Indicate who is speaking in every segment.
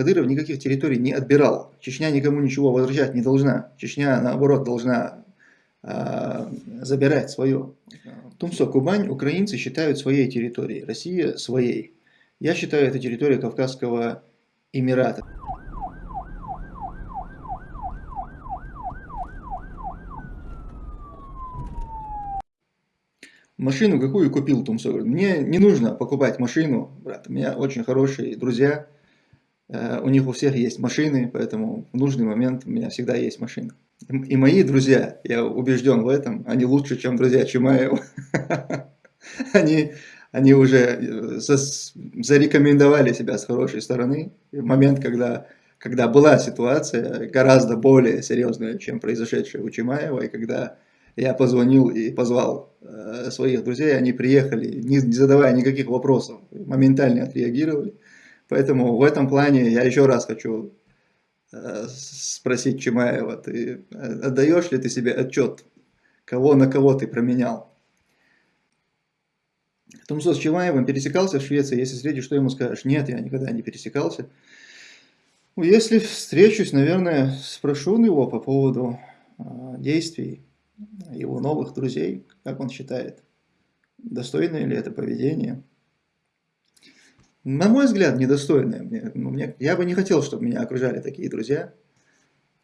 Speaker 1: Кадыров никаких территорий не отбирал. Чечня никому ничего возвращать не должна. Чечня, наоборот, должна э, забирать свое. Тумсо, Кубань украинцы считают своей территорией, Россия своей. Я считаю это территория Кавказского Эмирата. Машину какую купил Тумсо? Мне не нужно покупать машину, брат. У меня очень хорошие друзья. Э, у них у всех есть машины, поэтому в нужный момент у меня всегда есть машина. И мои друзья, я убежден в этом, они лучше, чем друзья Чимаева. Они, они уже э, зарекомендовали себя с хорошей стороны. в момент, когда, когда была ситуация гораздо более серьезная, чем произошедшая у Чимаева, и когда я позвонил и позвал э, своих друзей, они приехали, не, не задавая никаких вопросов, моментально отреагировали. Поэтому в этом плане я еще раз хочу э, спросить Чимаева, ты э, отдаешь ли ты себе отчет, кого на кого ты променял? Тумсо с Чимаевым пересекался в Швеции, если встретишь, что ему скажешь? Нет, я никогда не пересекался. Ну, если встречусь, наверное, спрошу его по поводу э, действий его новых друзей, как он считает, достойное ли это поведение. На мой взгляд, недостойное. Мне, ну, мне, я бы не хотел, чтобы меня окружали такие друзья,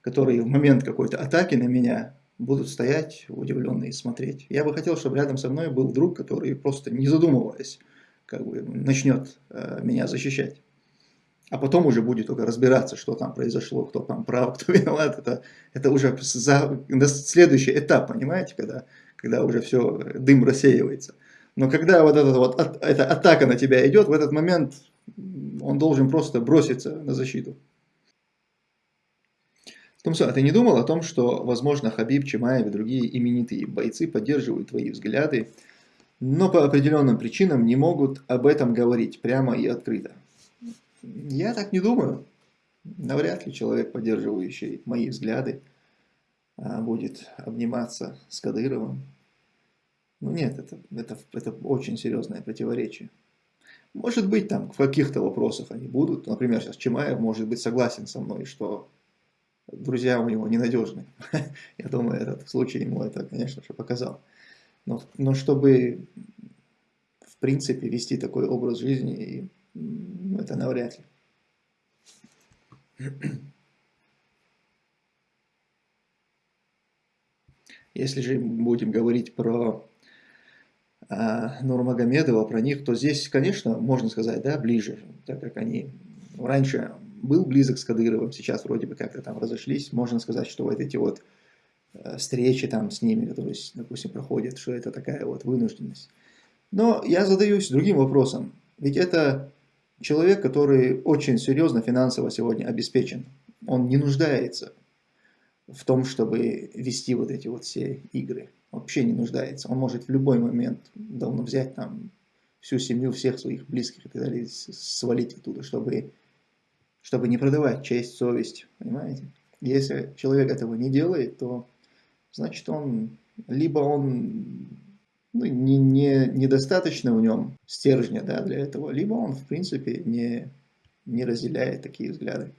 Speaker 1: которые в момент какой-то атаки на меня будут стоять удивленные и смотреть. Я бы хотел, чтобы рядом со мной был друг, который просто не задумываясь, как бы начнет э, меня защищать а потом уже будет только разбираться, что там произошло, кто там прав, кто виноват. Это, это уже за, следующий этап, понимаете, когда, когда уже все, дым рассеивается. Но когда вот, эта вот от, эта атака на тебя идет, в этот момент он должен просто броситься на защиту. Томсо, а ты не думал о том, что, возможно, Хабиб, Чимаев и другие именитые бойцы поддерживают твои взгляды, но по определенным причинам не могут об этом говорить прямо и открыто? Я так не думаю. Навряд ли человек, поддерживающий мои взгляды, а, будет обниматься с Кадыровым. Ну нет, это, это, это очень серьезное противоречие. Может быть, там в каких-то вопросах они будут. Например, сейчас Чимаев может быть согласен со мной, что друзья у него ненадежны. Я думаю, этот случай ему это, конечно же, показал. Но, но чтобы, в принципе, вести такой образ жизни это навряд ли. Если же будем говорить про Нурмагомедова, про них, то здесь, конечно, можно сказать, да, ближе, так как они раньше был близок с Кадыровым, сейчас вроде бы как-то там разошлись, можно сказать, что вот эти вот э, встречи там с ними, которые, допустим, проходят, что это такая вот вынужденность. Но я задаюсь другим вопросом, ведь это Человек, который очень серьезно финансово сегодня обеспечен, он не нуждается в том, чтобы вести вот эти вот все игры. Вообще не нуждается. Он может в любой момент давно взять там всю семью, всех своих близких и так далее, свалить оттуда, чтобы, чтобы не продавать честь, совесть. Понимаете? Если человек этого не делает, то значит он либо он ну, не, не, недостаточно в нем стержня да, для этого, либо он, в принципе, не, не разделяет такие взгляды.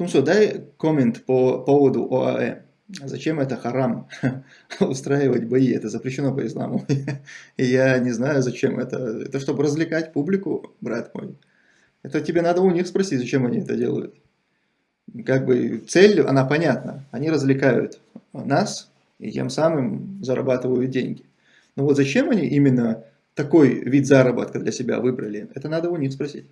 Speaker 1: Тумсо, дай коммент по поводу ОАЭ. Зачем это харам устраивать бои? Это запрещено по исламу. Я не знаю, зачем это. Это чтобы развлекать публику, брат мой. Это тебе надо у них спросить, зачем они это делают. Как бы цель, она понятна. Они развлекают нас и тем самым зарабатывают деньги. Но вот зачем они именно такой вид заработка для себя выбрали, это надо у них спросить.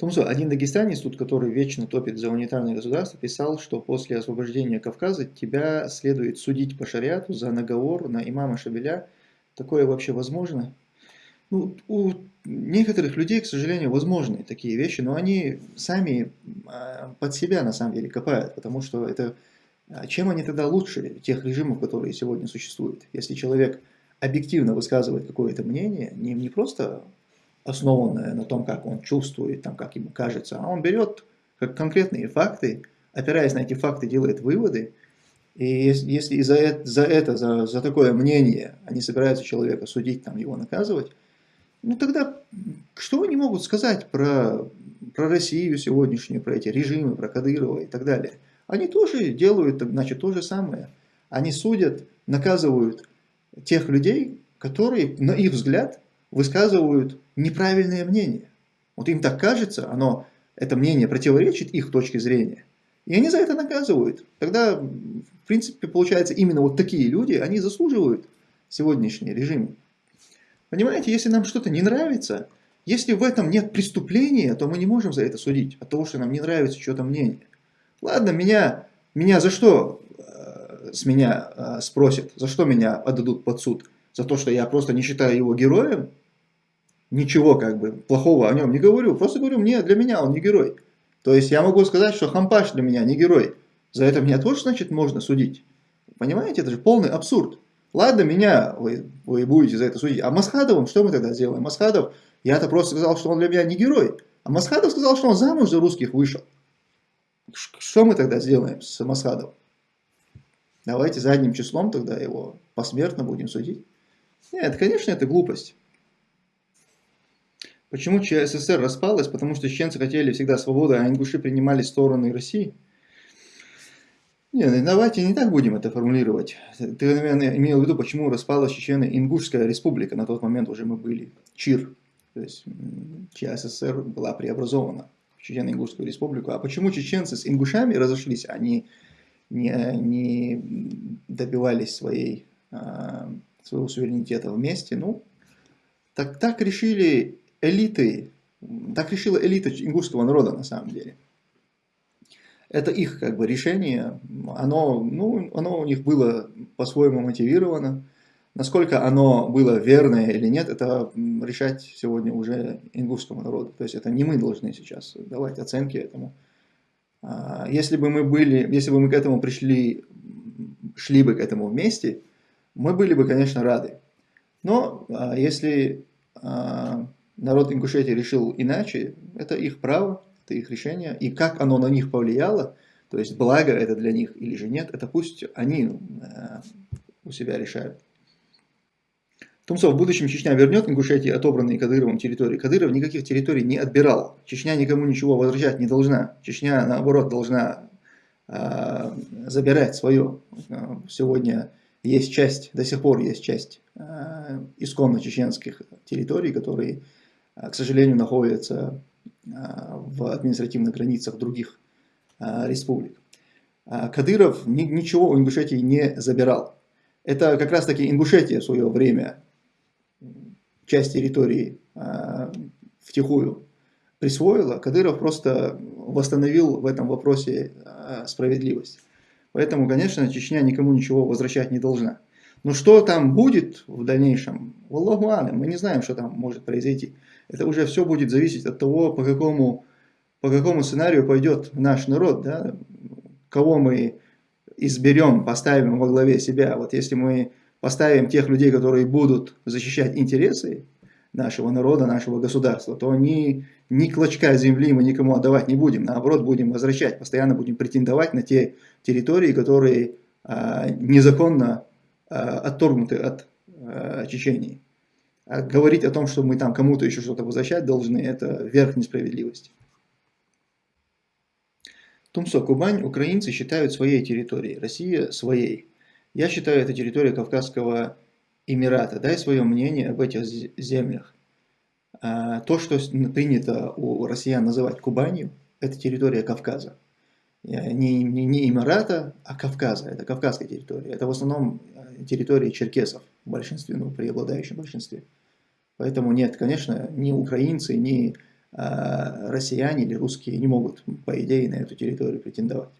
Speaker 1: Томсо, один дагестанец, тут, который вечно топит за унитарное государство, писал, что после освобождения Кавказа тебя следует судить по шариату за наговор на имама Шабеля. Такое вообще возможно? Ну, у некоторых людей, к сожалению, возможны такие вещи, но они сами а, под себя на самом деле копают, потому что это а чем они тогда лучше тех режимов, которые сегодня существуют? Если человек объективно высказывает какое-то мнение, не, не просто основанное на том, как он чувствует, там, как ему кажется, а он берет как конкретные факты, опираясь на эти факты, делает выводы, и если, если за это, за, это за, за такое мнение они собираются человека судить, там, его наказывать, ну тогда что они могут сказать про про Россию сегодняшнюю, про эти режимы, про Кадырова и так далее, они тоже делают, значит, то же самое. Они судят, наказывают тех людей, которые, на их взгляд, высказывают неправильное мнение. Вот им так кажется, оно, это мнение противоречит их точке зрения. И они за это наказывают. Тогда, в принципе, получается, именно вот такие люди, они заслуживают сегодняшний режим. Понимаете, если нам что-то не нравится, если в этом нет преступления, то мы не можем за это судить, от того, что нам не нравится что-то мнение. Ладно, меня, меня за что э, с меня э, спросят, за что меня отдадут под суд? За то, что я просто не считаю его героем? Ничего как бы плохого о нем не говорю, просто говорю, мне, для меня он не герой. То есть я могу сказать, что Хампаш для меня не герой. За это меня тоже, значит, можно судить. Понимаете, это же полный абсурд. Ладно, меня вы, вы будете за это судить. А Масхадовым что мы тогда сделаем? Масхадов, я-то просто сказал, что он для меня не герой. А Масхадов сказал, что он замуж за русских вышел. Что мы тогда сделаем с Масхадовым? Давайте задним числом тогда его посмертно будем судить. Нет, конечно, это глупость. Почему ЧССР распалась? Потому что чеченцы хотели всегда свободы, а ингуши принимали стороны России. Не, давайте не так будем это формулировать. Ты, наверное, имел в виду, почему распалась Чечено-Ингушская республика. На тот момент уже мы были ЧИР. То есть ЧССР была преобразована в Чечено-Ингушскую республику. А почему чеченцы с ингушами разошлись, они не, не добивались своей, а, своего суверенитета вместе? Ну, так, так решили элиты, так решила элита ингушского народа на самом деле. Это их как бы решение, оно, ну, оно у них было по-своему мотивировано. Насколько оно было верное или нет, это решать сегодня уже ингушскому народу. То есть это не мы должны сейчас давать оценки этому. А, если бы мы были, если бы мы к этому пришли, шли бы к этому вместе, мы были бы, конечно, рады. Но а, если а, народ Ингушетии решил иначе, это их право, это их решение. И как оно на них повлияло, то есть благо это для них или же нет, это пусть они э, у себя решают. Тумсов, в будущем Чечня вернет Ингушетии отобранные Кадыровым территории. Кадыров никаких территорий не отбирал. Чечня никому ничего возвращать не должна. Чечня, наоборот, должна э, забирать свое. Сегодня есть часть, до сих пор есть часть э, исконно чеченских территорий, которые, э, к сожалению, находятся Э, в административных границах других э, республик. А Кадыров ничего у Ингушетии не забирал. Это как раз таки Ингушетия в свое время часть территории э, втихую присвоила. Кадыров просто восстановил в этом вопросе справедливость. Поэтому, конечно, Чечня никому ничего возвращать не должна. Но что там будет в дальнейшем, Аллаху мы не знаем, что там может произойти. Это уже все будет зависеть от того, по какому, по какому сценарию пойдет наш народ, да? кого мы изберем, поставим во главе себя. Вот если мы поставим тех людей, которые будут защищать интересы нашего народа, нашего государства, то они ни клочка земли мы никому отдавать не будем. Наоборот, будем возвращать, постоянно будем претендовать на те территории, которые а, незаконно отторгнуты от а, Чечении. А говорить о том, что мы там кому-то еще что-то возвращать должны, это верх несправедливости. Тумсо, Кубань украинцы считают своей территорией, Россия своей. Я считаю, это территория Кавказского Эмирата. Дай свое мнение об этих землях. А, то, что принято у россиян называть Кубанью, это территория Кавказа. Не, не, не Эмирата, а Кавказа. Это Кавказская территория. Это в основном территория черкесов в большинстве, ну, преобладающем большинстве. Поэтому нет, конечно, ни украинцы, ни э, россияне или русские не могут, по идее, на эту территорию претендовать.